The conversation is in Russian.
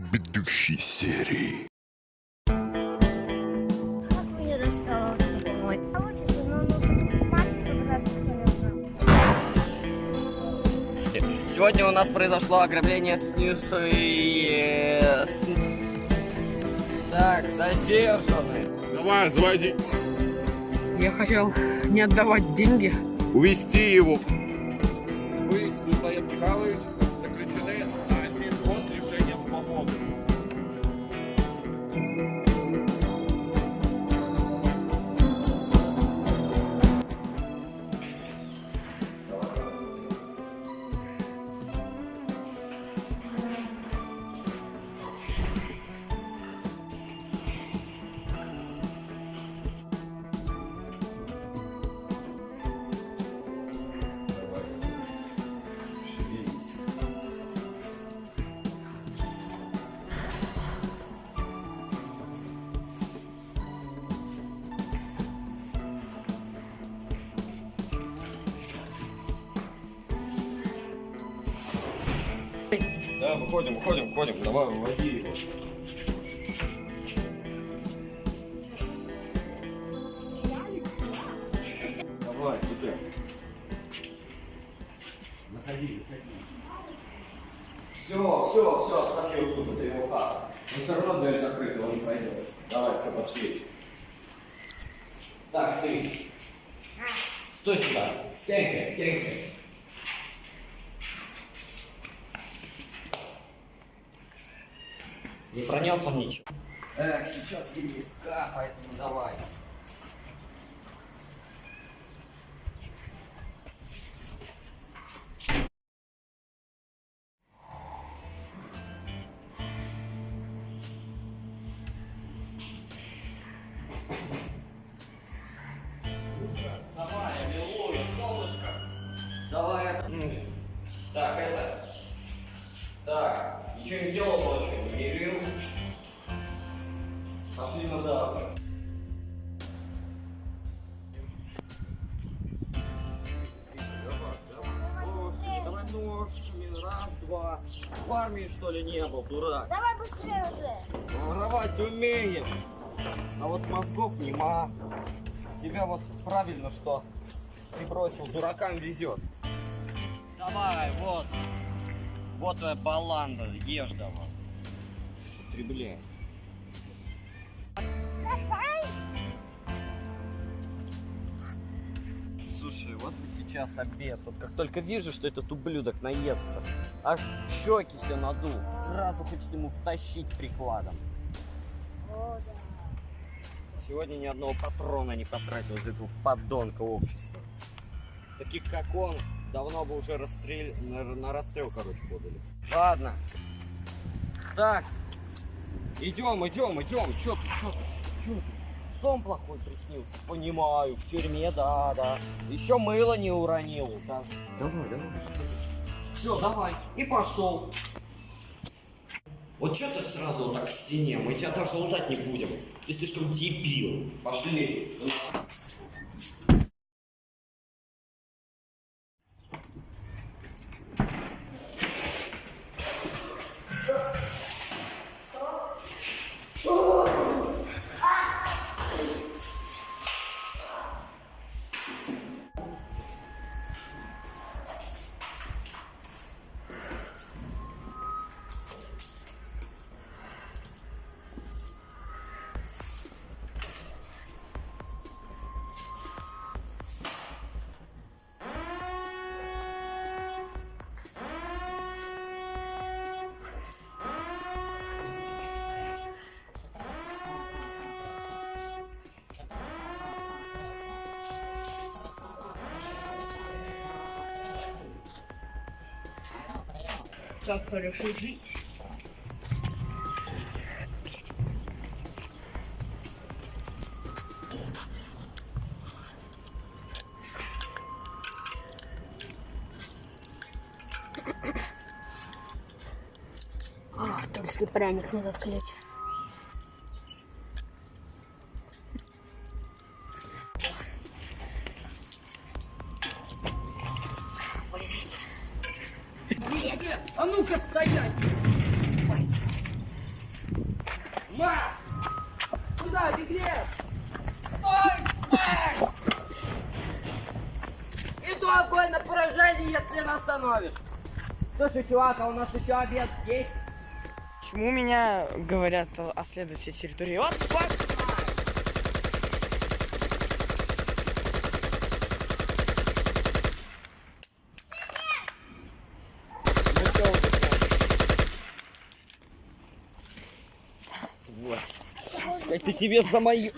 предыдущей серии. Не узнал. Сегодня у нас произошло ограбление снюса и... э, с- Так, задержаны. Давай, заводи. Я хотел не отдавать деньги. Увести его. Вы, Михайлович, заключены на один год лишения свободы. Да, выходим, выходим, выходим. Давай, выводи его. Давай, иди. Заходи, заходи. Все, все, все, оставь его тут, это его хата. Но все равно дверь закрыта, он не пройдет. Давай, все, пошли. Так, ты. Стой сюда. Стенка, стенка. Не пронес он ничего. Эх, сейчас близко, поэтому давай. Пошли на завтрак. Ножки, давай ножками, раз, два. В армии что ли не был, дурак? Давай быстрее уже. Воровать умеешь, а вот мозгов нема. Тебя вот правильно, что ты бросил, дуракам везет. Давай, вот. Вот твоя баланда, ешь давай. Употребляй. Слушай, вот и сейчас обед. Вот как только вижу, что этот ублюдок наестся, аж щеки все надул. Сразу хочется ему втащить прикладом. О, да. Сегодня ни одного патрона не потратил из этого подонка общества. Таких как он, давно бы уже расстрел... на, на расстрел, короче, подали. Ладно. Так. Идем, идем, идем. Че ты, че ты, че ты? Сон плохой приснился. Понимаю, в тюрьме, да, да. Еще мыло не уронил. Да. Давай, давай. Все, давай. И пошел. Вот что ты сразу вот так к стене? Мы тебя даже лутать не будем. Ты слишком дебил. Пошли. Как хорошо жить. А, тульский пряник надо отключить. Остановишь. Слушай, чувак, а у нас еще обед есть? Почему меня говорят о следующей территории? Вот фак! Ну. Вот. Это тебе за мою...